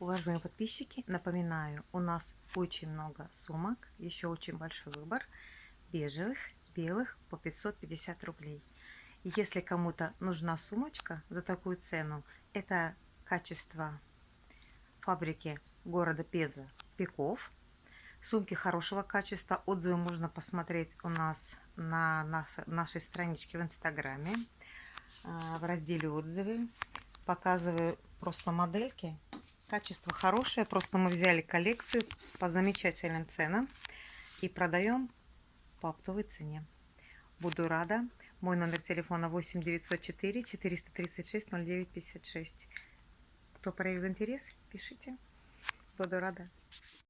Уважаемые подписчики, напоминаю, у нас очень много сумок, еще очень большой выбор бежевых, белых по 550 рублей. Если кому-то нужна сумочка за такую цену, это качество фабрики города Педза Пеков. Сумки хорошего качества, отзывы можно посмотреть у нас на нашей страничке в Инстаграме а, в разделе отзывы. Показываю просто модельки Качество хорошее, просто мы взяли коллекцию по замечательным ценам и продаем по оптовой цене. Буду рада. Мой номер телефона 8 904 436 0956. Кто проявил интерес, пишите. Буду рада.